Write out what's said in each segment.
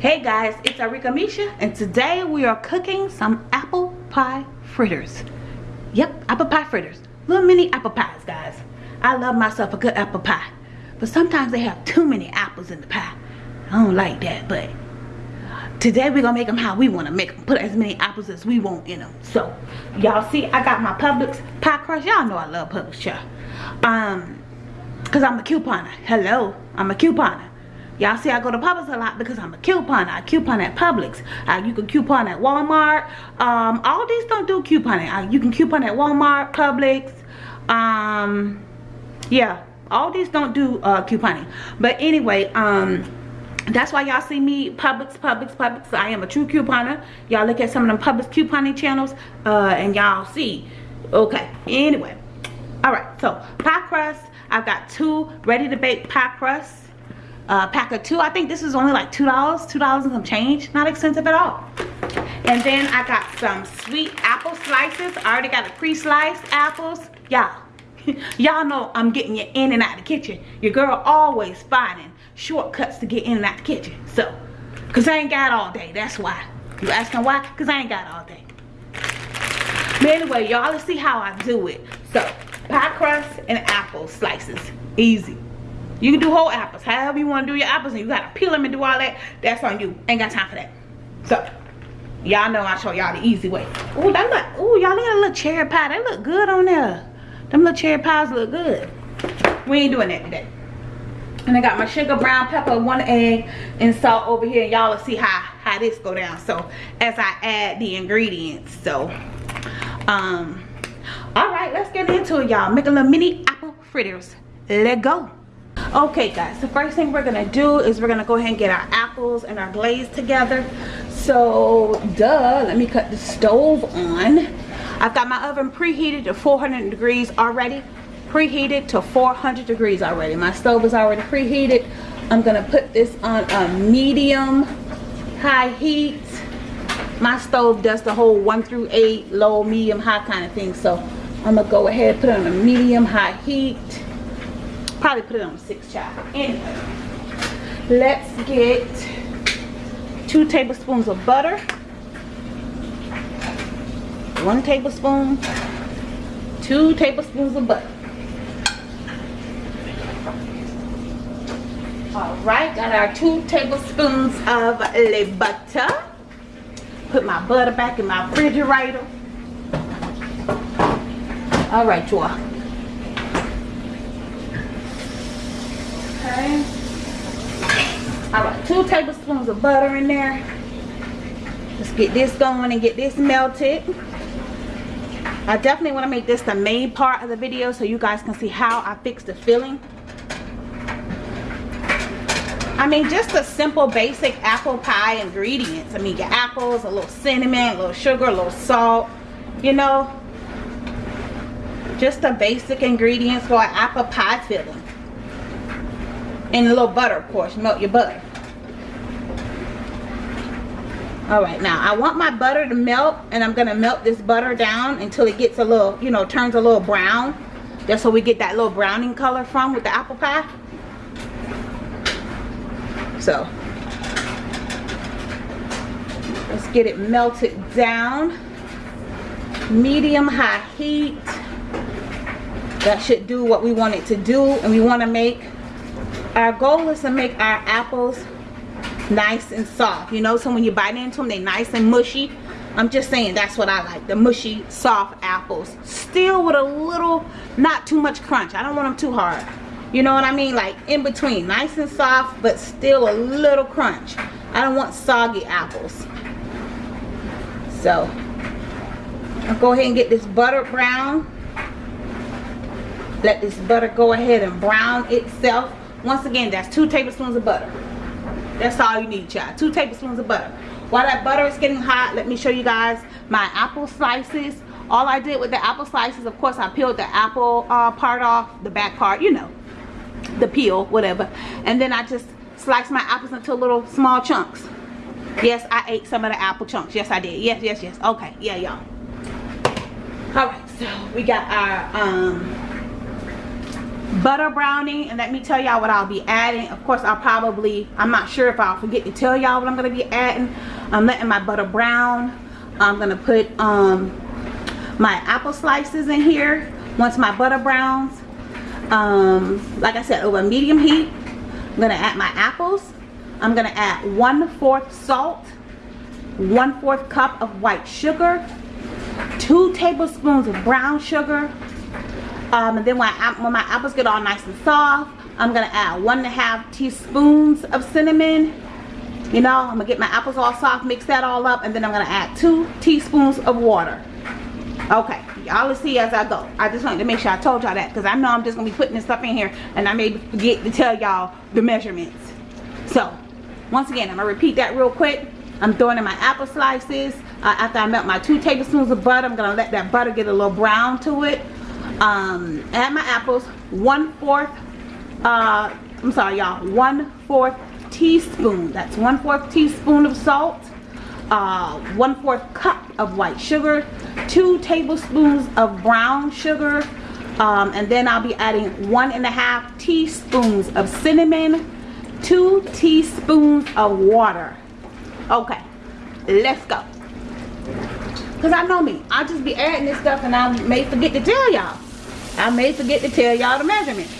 Hey guys, it's Arika Misha and today we are cooking some apple pie fritters. Yep, apple pie fritters. Little mini apple pies, guys. I love myself a good apple pie. But sometimes they have too many apples in the pie. I don't like that, but today we're gonna make them how we want to make them. Put as many apples as we want in them. So, y'all see, I got my Publix pie crust. Y'all know I love Publix, y'all. Um, cause I'm a couponer. Hello, I'm a couponer. Y'all see I go to Publix a lot because I'm a couponer. I coupon at Publix. Uh, you can coupon at Walmart. Um, all these don't do couponing. Uh, you can coupon at Walmart, Publix. Um, yeah, all these don't do uh, couponing. But anyway, um, that's why y'all see me Publix, Publix, Publix. I am a true couponer. Y'all look at some of them Publix couponing channels uh, and y'all see. Okay, anyway. All right, so pie crust. I've got two ready to bake pie crusts uh, pack of two. I think this is only like $2, $2 and some change. Not expensive at all. And then I got some sweet apple slices. I already got a pre-sliced apples. Y'all, y'all know I'm getting you in and out of the kitchen. Your girl always finding shortcuts to get in and out the kitchen. So, because I ain't got all day. That's why. You asking why? Because I ain't got all day. But anyway, y'all, let's see how I do it. So, pie crust and apple slices. Easy. You can do whole apples. However you want to do your apples and you got to peel them and do all that. That's on you. Ain't got time for that. So, y'all know I show y'all the easy way. Ooh, that look, ooh, y'all look at a little cherry pie. They look good on there. Them little cherry pies look good. We ain't doing that today. And I got my sugar, brown pepper, one egg, and salt over here. Y'all will see how, how this go down. So, as I add the ingredients. So, um, all right, let's get into it, y'all. Make a little mini apple fritters. Let go okay guys the first thing we're gonna do is we're gonna go ahead and get our apples and our glaze together. So duh let me cut the stove on. I've got my oven preheated to 400 degrees already preheated to 400 degrees already. My stove is already preheated. I'm gonna put this on a medium high heat. My stove does the whole one through eight low medium high kind of thing. So i'm gonna go ahead and put on a medium high heat probably put it on six child. Anyway let's get two tablespoons of butter one tablespoon two tablespoons of butter. All right got our two tablespoons of le butter. Put my butter back in my refrigerator. All right y'all Okay. Right, two tablespoons of butter in there. Let's get this going and get this melted. I definitely want to make this the main part of the video so you guys can see how I fix the filling. I mean, just a simple basic apple pie ingredients. I mean, your apples, a little cinnamon, a little sugar, a little salt, you know. Just the basic ingredients for an apple pie filling and a little butter of course melt your butter. All right now i want my butter to melt and i'm gonna melt this butter down until it gets a little you know turns a little brown. Just so we get that little browning color from with the apple pie. So let's get it melted down. Medium high heat. That should do what we want it to do and we want to make our goal is to make our apples nice and soft. You know so when you bite into them they're nice and mushy. I'm just saying that's what i like the mushy soft apples. Still with a little not too much crunch. I don't want them too hard. You know what i mean? Like in between. Nice and soft but still a little crunch. I don't want soggy apples. So i'll go ahead and get this butter brown. Let this butter go ahead and brown itself once again that's two tablespoons of butter. That's all you need y'all. two tablespoons of butter. While that butter is getting hot let me show you guys my apple slices. All I did with the apple slices of course I peeled the apple uh, part off the back part you know the peel whatever. And then I just sliced my apples into little small chunks. Yes I ate some of the apple chunks. Yes I did. Yes yes yes. Okay. Yeah y'all. All right. So we got our um butter brownie and let me tell y'all what I'll be adding. Of course I'll probably I'm not sure if I'll forget to tell y'all what I'm gonna be adding. I'm letting my butter brown. I'm gonna put um my apple slices in here once my butter browns. Um like I said over medium heat. I'm gonna add my apples. I'm gonna add one fourth salt one fourth cup of white sugar two tablespoons of brown sugar um, and then when, I, when my apples get all nice and soft, I'm going to add one and a half teaspoons of cinnamon. You know, I'm going to get my apples all soft, mix that all up, and then I'm going to add two teaspoons of water. Okay, y'all will see as I go. I just wanted to make sure I told y'all that because I know I'm just going to be putting this stuff in here and I may forget to tell y'all the measurements. So, once again, I'm going to repeat that real quick. I'm throwing in my apple slices. Uh, after I melt my two tablespoons of butter, I'm going to let that butter get a little brown to it um add my apples. One fourth uh i'm sorry y'all. One fourth teaspoon. That's one fourth teaspoon of salt. Uh one fourth cup of white sugar. Two tablespoons of brown sugar. Um, and then I'll be adding one and a half teaspoons of cinnamon. Two teaspoons of water. Okay let's go. Because I know me I'll just be adding this stuff and I may forget to tell y'all I may forget to tell y'all the measurements.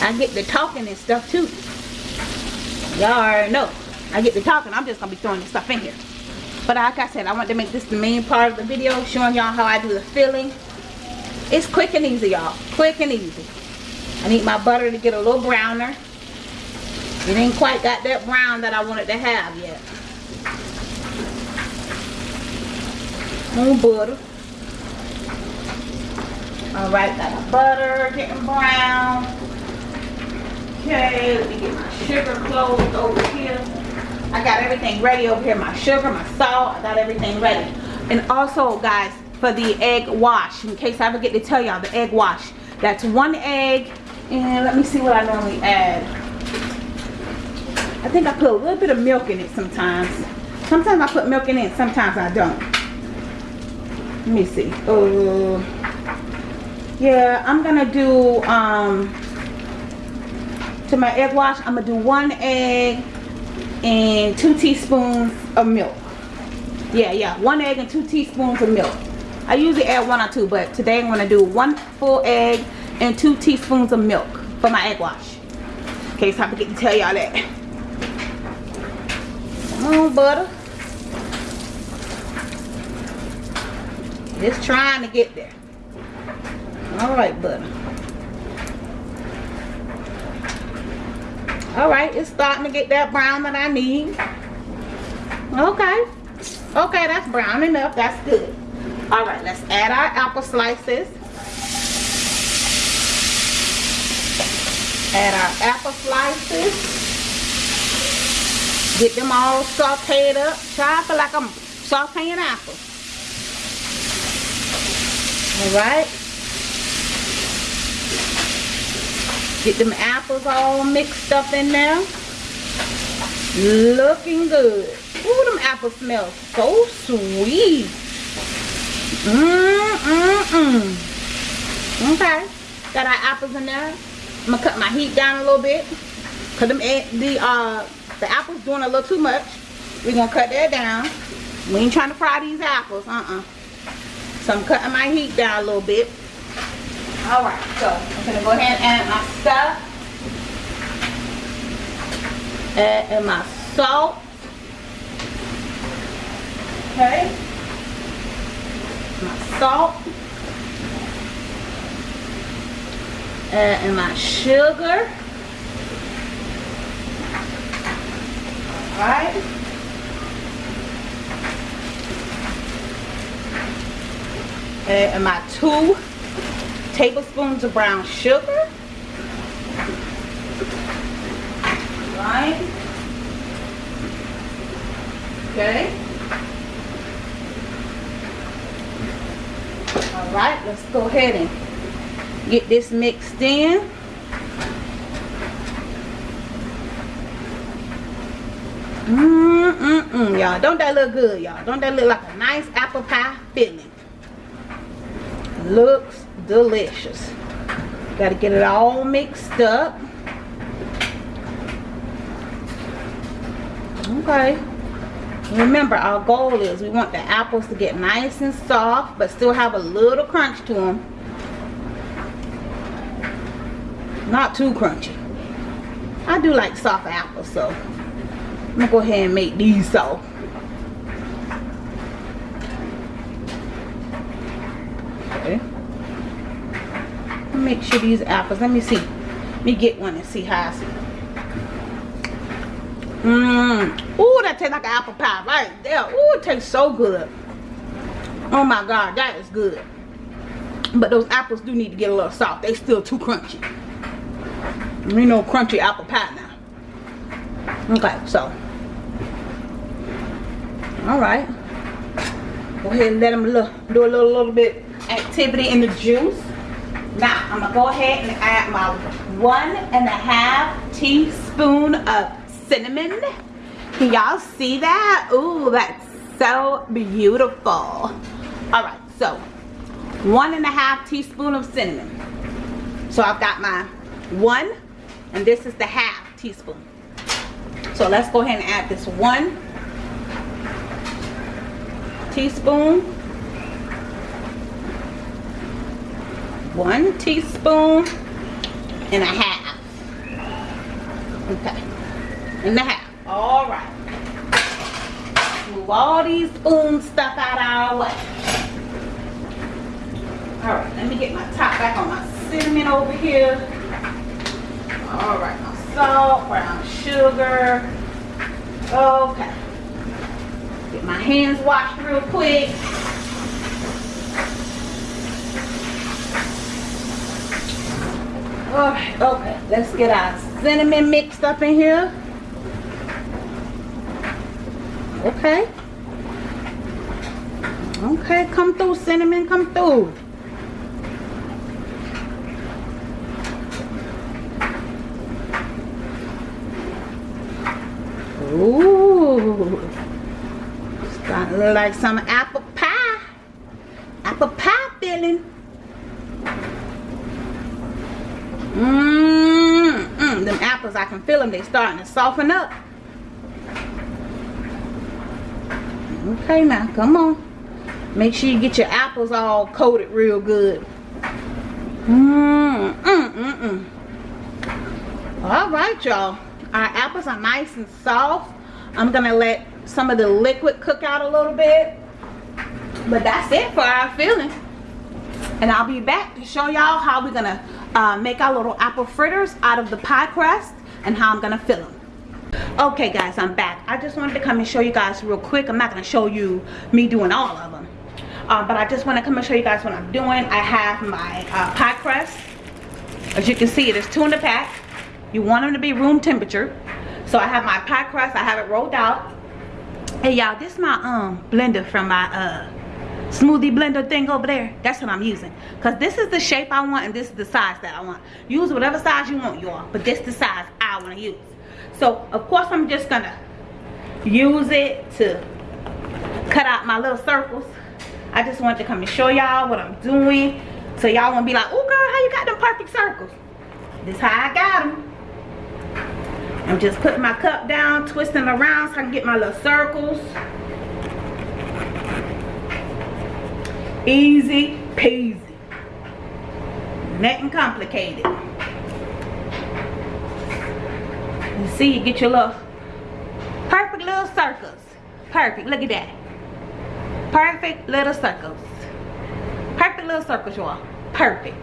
I get the talking and stuff too. Y'all already know. I get the talking. I'm just going to be throwing stuff in here. But like I said, I want to make this the main part of the video. Showing y'all how I do the filling. It's quick and easy, y'all. Quick and easy. I need my butter to get a little browner. It ain't quite got that brown that I wanted to have yet. More butter. All right, got my butter getting brown. Okay, let me get my sugar closed over here. I got everything ready over here. My sugar, my salt, I got everything ready. And also, guys, for the egg wash, in case I forget to tell y'all, the egg wash. That's one egg, and let me see what I normally add. I think I put a little bit of milk in it sometimes. Sometimes I put milk in it, sometimes I don't. Let me see. Uh, yeah i'm gonna do um to my egg wash i'm gonna do one egg and two teaspoons of milk. Yeah yeah one egg and two teaspoons of milk. I usually add one or two but today i'm gonna do one full egg and two teaspoons of milk for my egg wash. In case i forget to tell y'all that. On butter. Just trying to get there all right butter all right it's starting to get that brown that i need. Okay. Okay that's brown enough. That's good. All right let's add our apple slices. Add our apple slices. Get them all sauteed up. Try feel like i'm sauteing apples all right Get them apples all mixed up in there. Looking good. Ooh, them apples smell so sweet. Mmm, mmm, mmm. Okay. Got our apples in there. I'm gonna cut my heat down a little bit. Cause them the uh the apples doing a little too much. We're gonna cut that down. We ain't trying to fry these apples, uh-uh. So I'm cutting my heat down a little bit. Alright, so I'm to go ahead and add my stuff. Add my salt. Okay. My salt. Add my sugar. Alright. And my two tablespoons of brown sugar. Right. Okay. All right, let's go ahead and get this mixed in. Mmm, y'all. Don't that look good, y'all? Don't that look like a nice apple pie filling? Looks delicious. Got to get it all mixed up. Okay. Remember, our goal is we want the apples to get nice and soft, but still have a little crunch to them. Not too crunchy. I do like soft apples, so I'm to go ahead and make these soft. Make sure these apples, let me see. Let me get one and see how I see. Mmm. Ooh, that tastes like an apple pie right there. Ooh, it tastes so good. Oh my God, that is good. But those apples do need to get a little soft. They still too crunchy. we know crunchy apple pie now. Okay, so. Alright. Go ahead and let them look, do a little, little bit activity in the juice. Now, I'm to go ahead and add my one and a half teaspoon of cinnamon. Can y'all see that? Ooh, that's so beautiful. All right, so one and a half teaspoon of cinnamon. So I've got my one, and this is the half teaspoon. So let's go ahead and add this one teaspoon. One teaspoon and a half. Okay and a half. All right. Move all these spoon stuff out of our way. All right, let me get my top back on my cinnamon over here. All right, my salt, brown sugar. Okay. Get my hands washed real quick. All right, okay, let's get our cinnamon mixed up in here. Okay. Okay, come through, cinnamon, come through. Ooh. Starting to look like some apple pie. Apple pie filling. Mmm, I can feel them. They starting to soften up. Okay now, come on. Make sure you get your apples all coated real good. Mmm, mm, mm, mm. All right, y'all. Our apples are nice and soft. I'm gonna let some of the liquid cook out a little bit. But that's it for our filling. And I'll be back to show y'all how we're gonna uh, make our little apple fritters out of the pie crust and how I'm gonna fill them okay guys i'm back. I just wanted to come and show you guys real quick. I'm not going to show you me doing all of them uh, but i just want to come and show you guys what i'm doing. I have my uh, pie crust. As you can see there's two in the pack. You want them to be room temperature. So i have my pie crust. I have it rolled out. Hey y'all this is my um blender from my uh smoothie blender thing over there. That's what i'm using. Because this is the shape i want and this is the size that i want. Use whatever size you want y'all but this is the size i want to use. So of course i'm just gonna use it to cut out my little circles. I just wanted to come and show y'all what i'm doing so y'all won't be like oh girl how you got them perfect circles? This how i got them i'm just putting my cup down twisting around so i can get my little circles easy peasy nothing complicated You see, you get your little perfect little circles. Perfect, look at that. Perfect little circles. Perfect little circles, y'all. Perfect.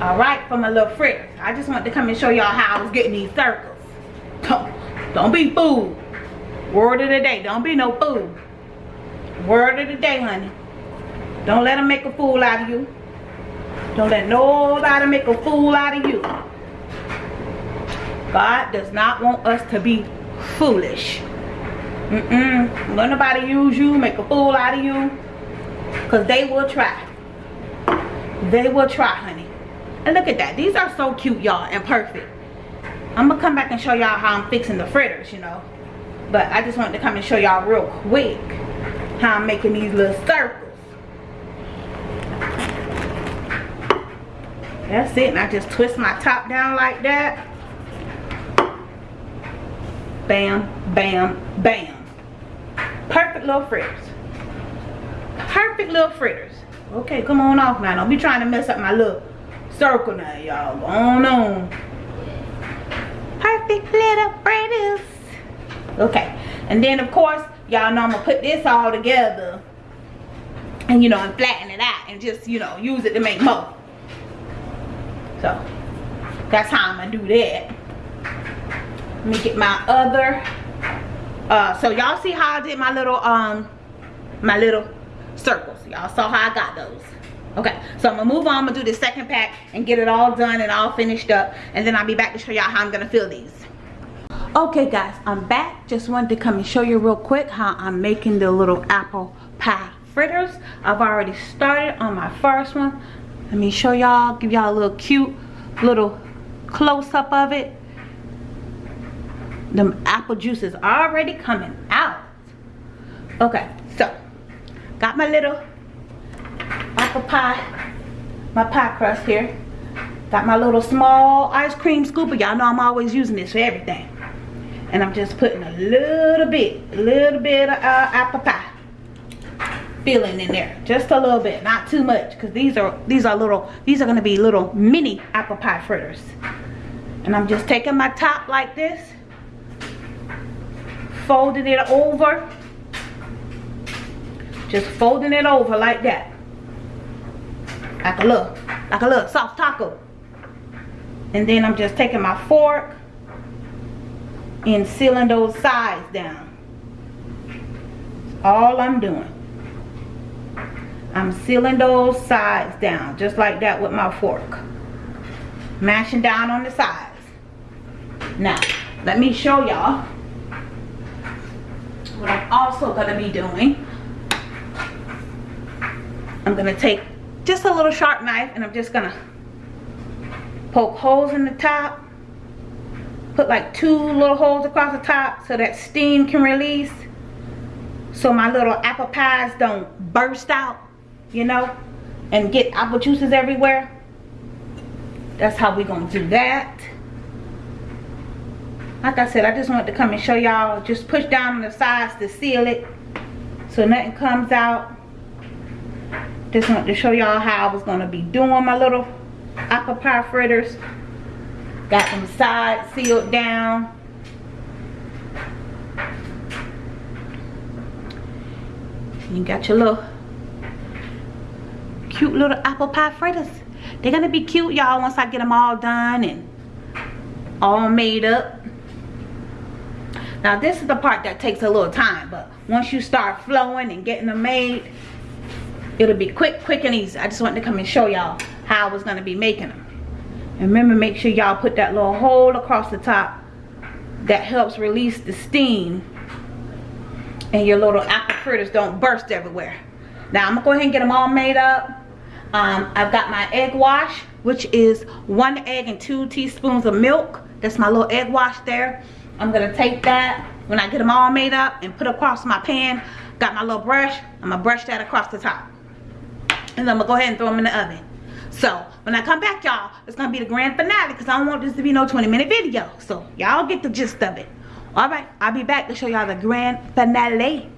All right, for my little friends. I just wanted to come and show y'all how I was getting these circles. Don't, don't be fooled. Word of the day, don't be no fool. Word of the day, honey. Don't let them make a fool out of you. Don't let nobody make a fool out of you. God does not want us to be foolish. Mm-mm. Let nobody use you, make a fool out of you. Because they will try. They will try, honey. And look at that. These are so cute, y'all, and perfect. I'm going to come back and show y'all how I'm fixing the fritters, you know. But I just wanted to come and show y'all real quick how I'm making these little circles. That's it. And I just twist my top down like that. Bam, bam, bam. Perfect little fritters. Perfect little fritters. Okay, come on off now. Don't be trying to mess up my little circle now, y'all. Go on on. Perfect little fritters. Okay. And then, of course, y'all know I'm to put this all together. And, you know, and flatten it out. And just, you know, use it to make more. So, that's how I'm to do that. Let me get my other. Uh, so, y'all see how I did my little, um, my little circles. Y'all saw how I got those. Okay, so I'm gonna move on. I'm gonna do the second pack and get it all done and all finished up. And then I'll be back to show y'all how I'm gonna fill these. Okay guys, I'm back. Just wanted to come and show you real quick how I'm making the little apple pie fritters. I've already started on my first one. Let me show y'all, give y'all a little cute little close-up of it. The apple juice is already coming out. Okay, so got my little apple pie, my pie crust here. Got my little small ice cream scooper. Y'all know I'm always using this for everything. And I'm just putting a little bit, a little bit of uh, apple pie filling in there. Just a little bit, not too much. Because these are, these are little, these are going to be little mini apple pie fritters. And I'm just taking my top like this. Folding it over just folding it over like that. Like a little, like a little soft taco. And then I'm just taking my fork and sealing those sides down. All I'm doing. I'm sealing those sides down just like that with my fork. Mashing down on the sides. Now, let me show y'all what I'm also going to be doing I'm gonna take just a little sharp knife and I'm just gonna poke holes in the top put like two little holes across the top so that steam can release so my little apple pies don't burst out you know and get apple juices everywhere that's how we gonna do that like I said I just wanted to come and show y'all just push down on the sides to seal it so nothing comes out just wanted to show y'all how I was going to be doing my little apple pie fritters. Got them sides sealed down. You got your little cute little apple pie fritters. They're going to be cute, y'all, once I get them all done and all made up. Now, this is the part that takes a little time, but once you start flowing and getting them made, it'll be quick quick and easy i just wanted to come and show y'all how i was going to be making them and remember make sure y'all put that little hole across the top that helps release the steam and your little apple fritters don't burst everywhere now i'm gonna go ahead and get them all made up um, i've got my egg wash which is one egg and two teaspoons of milk that's my little egg wash there i'm gonna take that when i get them all made up and put across my pan got my little brush i'm gonna brush that across the top and I'm gonna go ahead and throw them in the oven. So when I come back, y'all, it's gonna be the grand finale because I don't want this to be no 20 minute video. So y'all get the gist of it. Alright, I'll be back to show y'all the grand finale.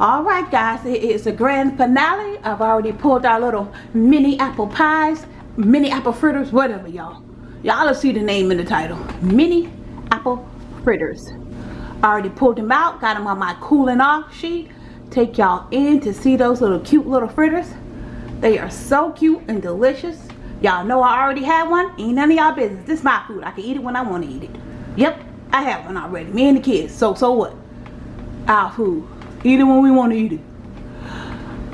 Alright guys, it is the grand finale. I've already pulled our little mini apple pies, mini apple fritters, whatever y'all. Y'all will see the name in the title. Mini apple fritters. I already pulled them out, got them on my cooling off sheet. Take y'all in to see those little cute little fritters. They are so cute and delicious. Y'all know I already had one. Ain't none of y'all business. This is my food. I can eat it when I want to eat it. Yep, I have one already. Me and the kids. So, so what? Our food. Eat it when we want to eat it.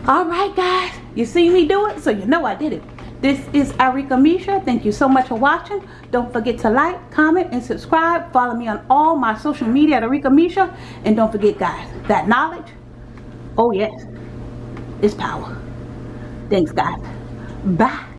Alright guys. You see me do it? So you know I did it. This is Arika Misha. Thank you so much for watching. Don't forget to like, comment, and subscribe. Follow me on all my social media at Arika Misha. And don't forget guys, that knowledge, oh yes, is power. Thanks, guys. Bye.